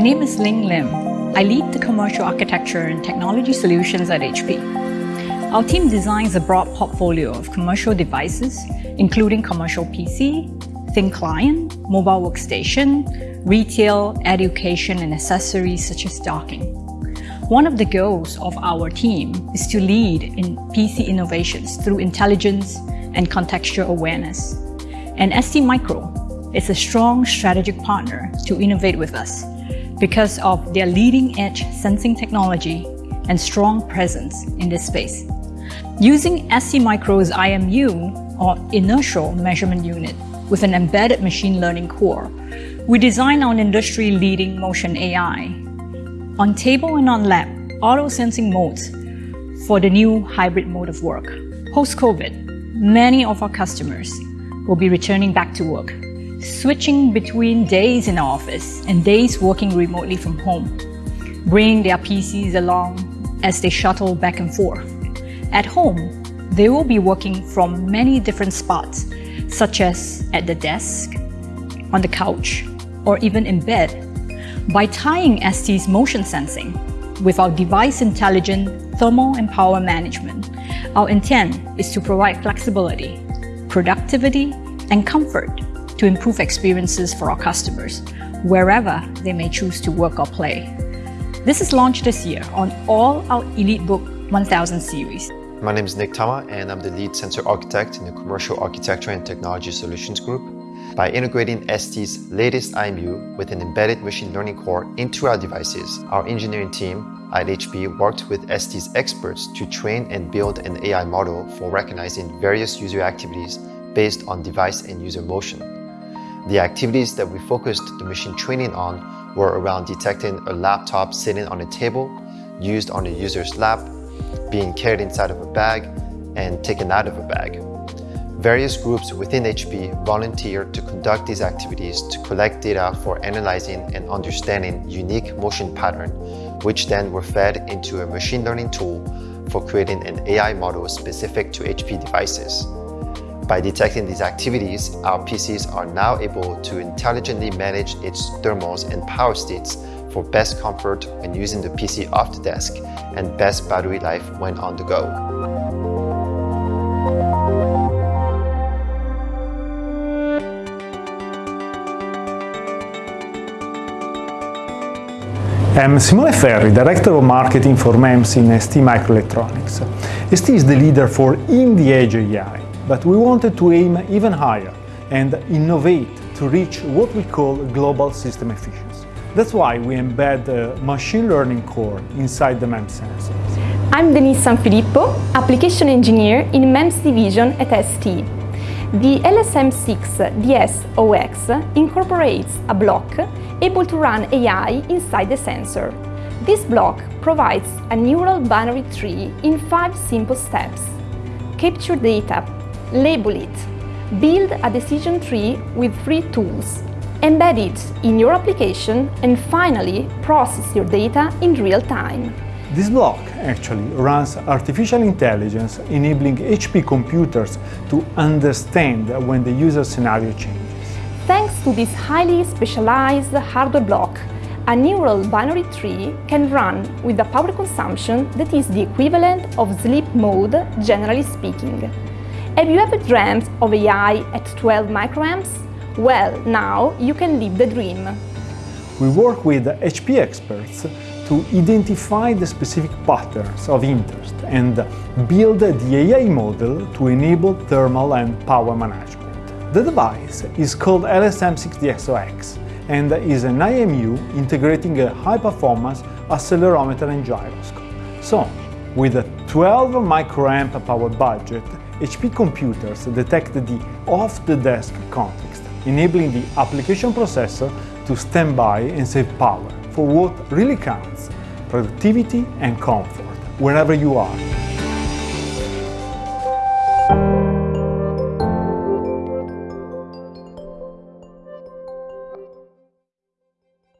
My name is Ling Lim. I lead the commercial architecture and technology solutions at HP. Our team designs a broad portfolio of commercial devices, including commercial PC, thin client, mobile workstation, retail, education, and accessories such as docking. One of the goals of our team is to lead in PC innovations through intelligence and contextual awareness. And STMicro is a strong strategic partner to innovate with us because of their leading-edge sensing technology and strong presence in this space. Using STMicro's IMU, or Inertial Measurement Unit, with an embedded machine learning core, we design our industry-leading Motion AI on table and on lap auto-sensing modes for the new hybrid mode of work. Post-COVID, many of our customers will be returning back to work switching between days in office and days working remotely from home, bringing their PCs along as they shuttle back and forth. At home, they will be working from many different spots, such as at the desk, on the couch, or even in bed. By tying ST's motion sensing with our device-intelligent thermal and power management, our intent is to provide flexibility, productivity, and comfort to improve experiences for our customers, wherever they may choose to work or play. This is launched this year on all our EliteBook 1000 series. My name is Nick Tama and I'm the lead sensor architect in the Commercial Architecture and Technology Solutions Group. By integrating ST's latest IMU with an embedded machine learning core into our devices, our engineering team at HP worked with ST's experts to train and build an AI model for recognizing various user activities based on device and user motion. The activities that we focused the machine training on were around detecting a laptop sitting on a table, used on a user's lap, being carried inside of a bag, and taken out of a bag. Various groups within HP volunteered to conduct these activities to collect data for analyzing and understanding unique motion pattern, which then were fed into a machine learning tool for creating an AI model specific to HP devices. By detecting these activities, our PCs are now able to intelligently manage its thermals and power states for best comfort when using the PC off the desk and best battery life when on the go. I'm Simone Ferri, Director of Marketing for MEMS in ST Microelectronics. ST is the leader for in the edge AI, but we wanted to aim even higher and innovate to reach what we call global system efficiency. That's why we embed a machine learning core inside the MEMS sensors. I'm Denise Sanfilippo, Application Engineer in MEMS Division at ST. The LSM6 DS-OX incorporates a block able to run AI inside the sensor. This block provides a neural binary tree in five simple steps. Capture data label it, build a decision tree with three tools, embed it in your application and finally process your data in real time. This block actually runs artificial intelligence enabling HP computers to understand when the user scenario changes. Thanks to this highly specialized hardware block, a neural binary tree can run with a power consumption that is the equivalent of sleep mode, generally speaking. Have you ever dreamt of AI at 12 microamps? Well, now you can live the dream. We work with HP experts to identify the specific patterns of interest and build the AI model to enable thermal and power management. The device is called LSM6DSOX and is an IMU integrating a high-performance accelerometer and gyroscope. So, with a 12 microamp power budget, HP computers detect the off-the-desk context, enabling the application processor to stand by and save power for what really counts, productivity and comfort, wherever you are.